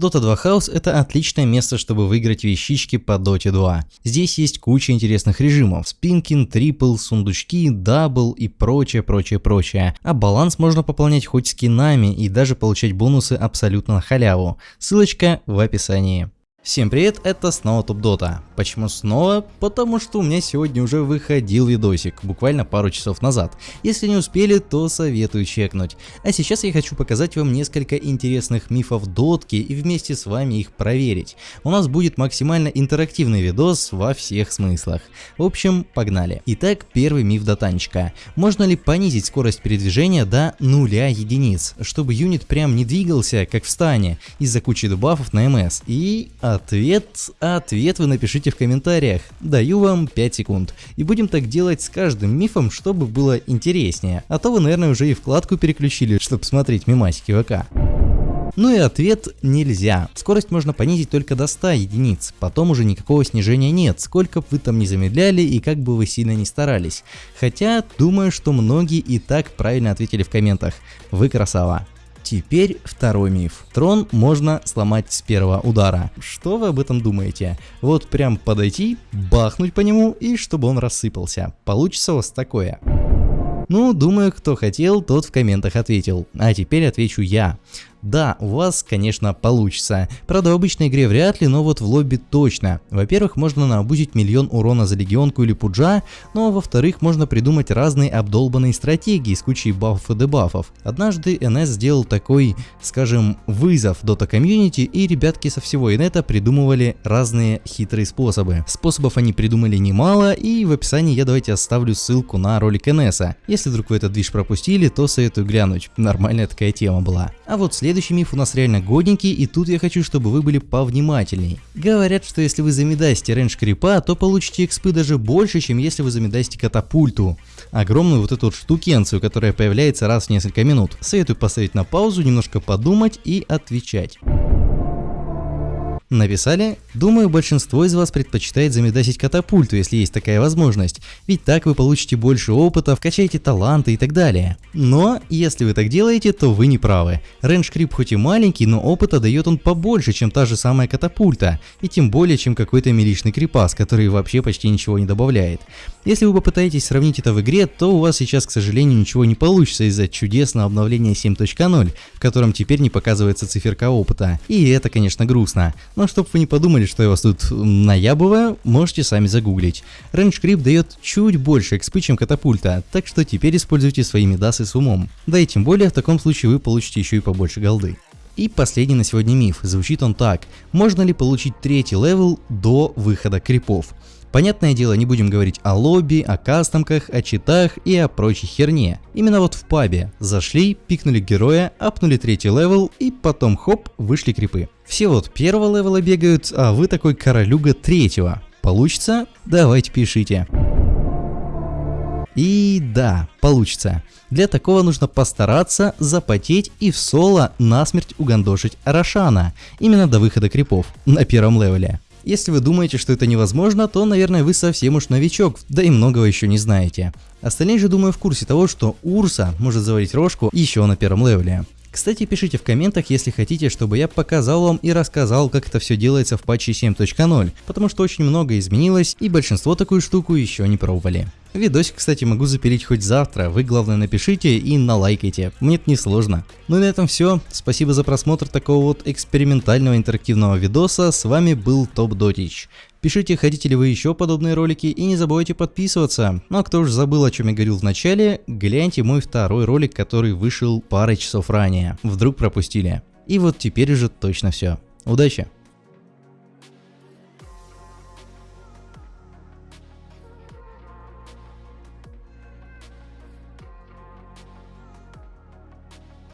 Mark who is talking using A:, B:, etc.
A: Dota 2 House это отличное место, чтобы выиграть вещички по Dota 2. Здесь есть куча интересных режимов, спин, кинг, triple, сундучки, double и прочее, прочее, прочее. А баланс можно пополнять хоть скинами и даже получать бонусы абсолютно на халяву. Ссылочка в описании. Всем привет, это снова Топ Дота. Почему снова? Потому что у меня сегодня уже выходил видосик, буквально пару часов назад. Если не успели, то советую чекнуть. А сейчас я хочу показать вам несколько интересных мифов дотки и вместе с вами их проверить. У нас будет максимально интерактивный видос во всех смыслах. В общем, погнали. Итак, первый миф дотанчика. Можно ли понизить скорость передвижения до нуля единиц, чтобы юнит прям не двигался, как в стане, из-за кучи дебафов на МС? И Ответ, ответ вы напишите в комментариях. Даю вам 5 секунд. И будем так делать с каждым мифом, чтобы было интереснее. А то вы, наверное, уже и вкладку переключили, чтобы смотреть мемасики ВК. Ну и ответ нельзя. Скорость можно понизить только до 100 единиц, потом уже никакого снижения нет, сколько бы вы там не замедляли и как бы вы сильно не старались. Хотя, думаю, что многие и так правильно ответили в комментах. Вы красава. Теперь второй миф. Трон можно сломать с первого удара. Что вы об этом думаете? Вот прям подойти, бахнуть по нему и чтобы он рассыпался. Получится у вас такое. Ну, думаю, кто хотел, тот в комментах ответил. А теперь отвечу я. Да, у вас, конечно, получится. Правда, в обычной игре вряд ли, но вот в лобби точно. Во-первых, можно наобузить миллион урона за легионку или пуджа, ну а во-вторых, можно придумать разные обдолбанные стратегии с кучей бафов и дебафов. Однажды NS сделал такой, скажем, вызов Dota комьюнити, и ребятки со всего инета придумывали разные хитрые способы. Способов они придумали немало, и в описании я давайте оставлю ссылку на ролик NS. Если вдруг вы этот движ пропустили, то советую глянуть. Нормальная такая тема была. А вот следующий Следующий миф у нас реально годненький, и тут я хочу, чтобы вы были повнимательней. Говорят, что если вы замедасите range крипа, то получите экспы даже больше, чем если вы замедасите катапульту. Огромную вот эту вот штукенцию, которая появляется раз в несколько минут. Советую поставить на паузу, немножко подумать и отвечать. Написали? Думаю, большинство из вас предпочитает замедасить катапульту, если есть такая возможность, ведь так вы получите больше опыта, вкачаете таланты и так далее. Но, если вы так делаете, то вы не правы. Рейндж крип хоть и маленький, но опыта дает он побольше, чем та же самая катапульта, и тем более, чем какой-то миличный крипас, который вообще почти ничего не добавляет. Если вы попытаетесь сравнить это в игре, то у вас сейчас, к сожалению, ничего не получится из-за чудесного обновления 7.0, в котором теперь не показывается циферка опыта. И это, конечно, грустно. Но чтобы вы не подумали, что я вас тут наябываю, можете сами загуглить. Range Creep дает чуть больше экспы, чем катапульта, так что теперь используйте свои медасы с умом. Да и тем более в таком случае вы получите еще и побольше голды. И последний на сегодня миф, звучит он так. Можно ли получить третий левел до выхода крипов? Понятное дело, не будем говорить о лобби, о кастомках, о читах и о прочей херне. Именно вот в пабе. Зашли, пикнули героя, апнули третий левел и потом хоп, вышли крипы. Все вот первого левела бегают, а вы такой королюга третьего. Получится? Давайте пишите. И да, получится. Для такого нужно постараться, запотеть и в соло насмерть угандошить Рошана, именно до выхода крипов на первом левеле. Если вы думаете, что это невозможно, то, наверное, вы совсем уж новичок, да и многого еще не знаете. Остальные же, думаю, в курсе того, что Урса может заварить рожку еще на первом левеле. Кстати, пишите в комментах, если хотите, чтобы я показал вам и рассказал, как это все делается в патче 7.0, потому что очень много изменилось и большинство такую штуку еще не пробовали. Видосик, кстати, могу запилить хоть завтра, вы главное напишите и налайкайте, мне это не сложно. Ну и на этом все, спасибо за просмотр такого вот экспериментального интерактивного видоса, с вами был Топ Дотич. Пишите, хотите ли вы еще подобные ролики и не забывайте подписываться. Ну а кто уж забыл, о чем я говорил в начале, гляньте мой второй ролик, который вышел парой часов ранее. Вдруг пропустили. И вот теперь уже точно все. Удачи!